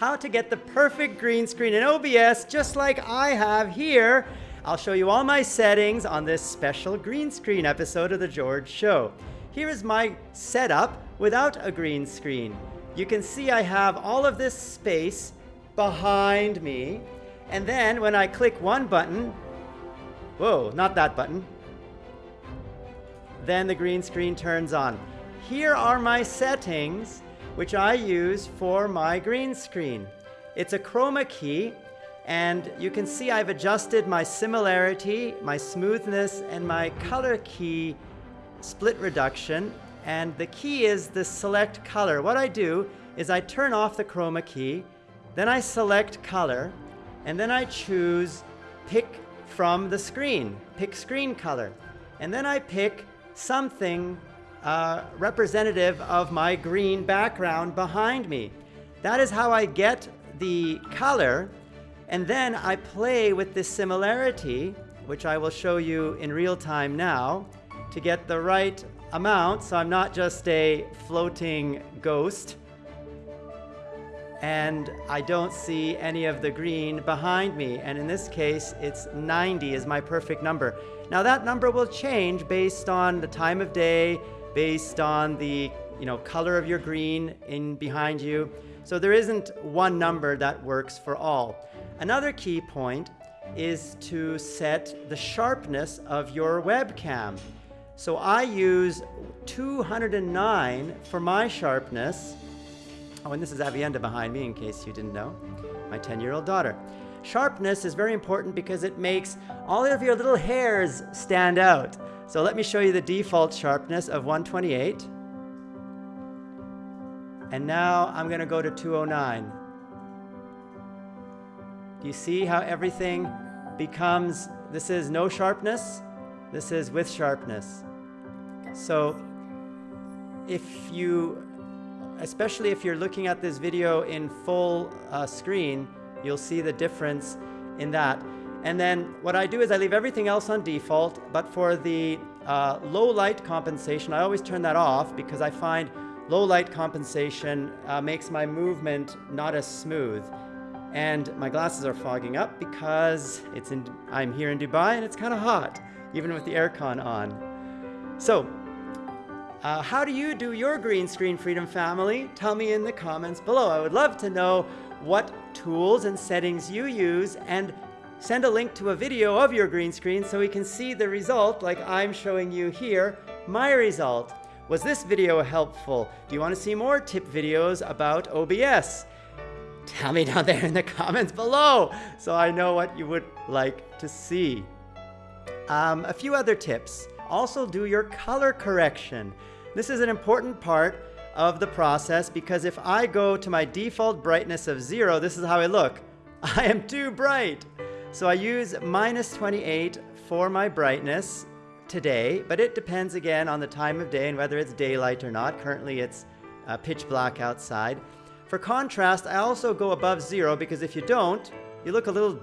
how to get the perfect green screen in OBS just like I have here. I'll show you all my settings on this special green screen episode of The George Show. Here is my setup without a green screen. You can see I have all of this space behind me. And then when I click one button, whoa, not that button, then the green screen turns on. Here are my settings, which I use for my green screen. It's a chroma key, and you can see I've adjusted my similarity, my smoothness, and my color key spill reduction. And the key is the select color. What I do is I turn off the chroma key, then I select color, and then I choose pick from the screen, pick screen color. And then I pick something uh, representative of my green background behind me. That is how I get the color. And then I play with this similarity, which I will show you in real time now, to get the right amount so I'm not just a floating ghost and I don't see any of the green behind me. And in this case, it's 90 is my perfect number. Now that number will change based on the time of day, based on the you know, color of your green in behind you. So there isn't one number that works for all. Another key point is to set the sharpness of your webcam. So I use 209 for my sharpness Oh, and this is Avienda behind me, in case you didn't know, my 10-year-old daughter. Sharpness is very important because it makes all of your little hairs stand out. So let me show you the default sharpness of 128. And now I'm going to go to 209. Do you see how everything becomes, this is no sharpness, this is with sharpness. So if you especially if you're looking at this video in full uh, screen, you'll see the difference in that. And then what I do is I leave everything else on default, but for the uh, low light compensation, I always turn that off because I find low light compensation uh, makes my movement not as smooth. And my glasses are fogging up because it's in, I'm here in Dubai and it's kind of hot, even with the aircon on. So uh, how do you do your green screen freedom family? Tell me in the comments below. I would love to know what tools and settings you use and send a link to a video of your green screen so we can see the result like I'm showing you here, my result. Was this video helpful? Do you want to see more tip videos about OBS? Tell me down there in the comments below so I know what you would like to see. Um, a few other tips. Also do your color correction. This is an important part of the process because if I go to my default brightness of zero, this is how I look. I am too bright. So I use minus 28 for my brightness today, but it depends again on the time of day and whether it's daylight or not. Currently it's uh, pitch black outside. For contrast, I also go above zero because if you don't, you look a little,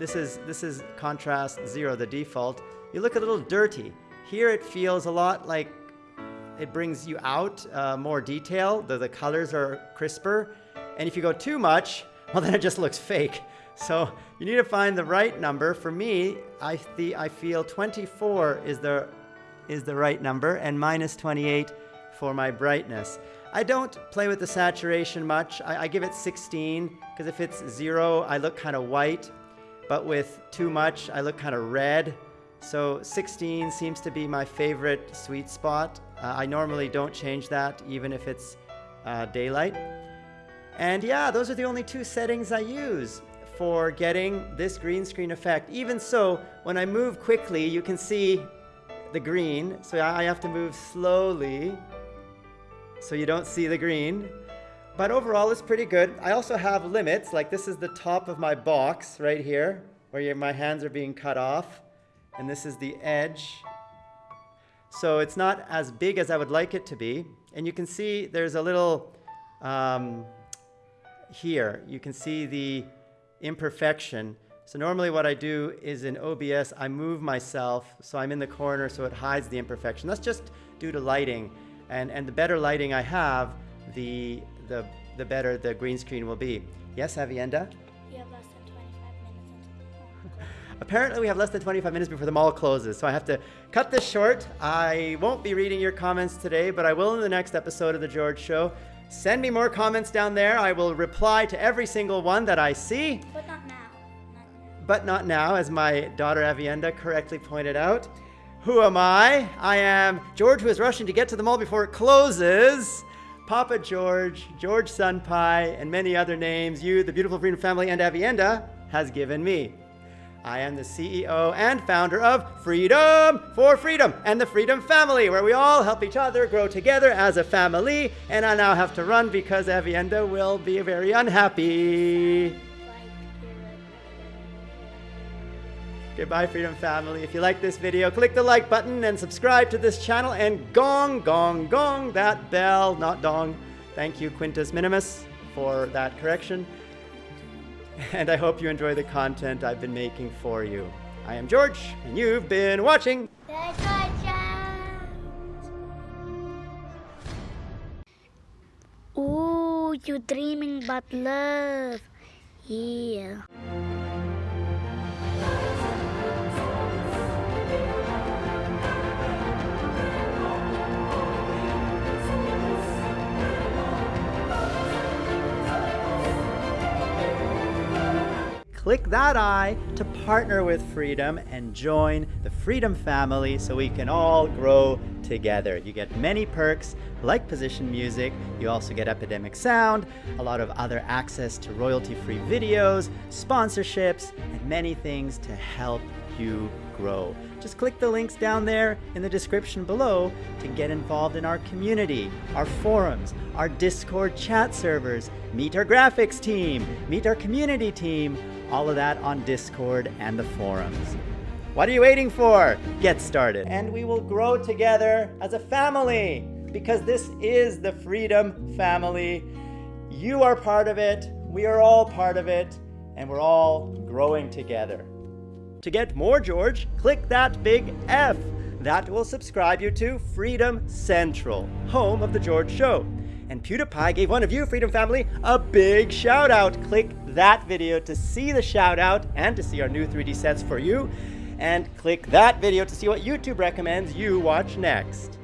this is, this is contrast zero, the default, you look a little dirty. Here it feels a lot like it brings you out uh, more detail. The, the colors are crisper. And if you go too much, well, then it just looks fake. So you need to find the right number. For me, I, I feel 24 is the, is the right number and minus 28 for my brightness. I don't play with the saturation much. I, I give it 16 because if it's zero, I look kind of white. But with too much, I look kind of red. So 16 seems to be my favorite sweet spot. Uh, I normally don't change that even if it's uh, daylight. And yeah, those are the only two settings I use for getting this green screen effect. Even so, when I move quickly, you can see the green. So I have to move slowly so you don't see the green. But overall, it's pretty good. I also have limits, like this is the top of my box right here, where my hands are being cut off. And this is the edge so it's not as big as I would like it to be. And you can see there's a little um, here. You can see the imperfection. So normally what I do is in OBS, I move myself so I'm in the corner so it hides the imperfection. That's just due to lighting. And, and the better lighting I have, the, the, the better the green screen will be. Yes, Avienda? You have less than 25 minutes until. Apparently, we have less than 25 minutes before the mall closes, so I have to cut this short. I won't be reading your comments today, but I will in the next episode of The George Show. Send me more comments down there. I will reply to every single one that I see, but not now, as my daughter Avienda correctly pointed out. Who am I? I am George, who is rushing to get to the mall before it closes. Papa George, George Senpai, and many other names you, the beautiful Freedom family, and Avienda has given me. I am the CEO and founder of Freedom for Freedom and the Freedom Family, where we all help each other grow together as a family. And I now have to run because Avienda will be very unhappy. Goodbye, Freedom Family. If you like this video, click the like button and subscribe to this channel and gong, gong, gong that bell, not dong. Thank you, Quintus Minimus, for that correction. And I hope you enjoy the content I've been making for you. I am George, and you've been watching. Ooh, you dreaming about love. Yeah. Click that I to partner with Freedom and join the Freedom family so we can all grow together. You get many perks like position music, you also get Epidemic Sound, a lot of other access to royalty free videos, sponsorships, and many things to help you grow. Just click the links down there in the description below to get involved in our community, our forums, our Discord chat servers, meet our graphics team, meet our community team, all of that on Discord and the forums. What are you waiting for? Get started. And we will grow together as a family because this is the Freedom Family. You are part of it, we are all part of it, and we're all growing together. To get more George, click that big F. That will subscribe you to Freedom Central, home of The George Show. And PewDiePie gave one of you, Freedom Family, a big shout out. Click that video to see the shout out and to see our new 3D sets for you. And click that video to see what YouTube recommends you watch next.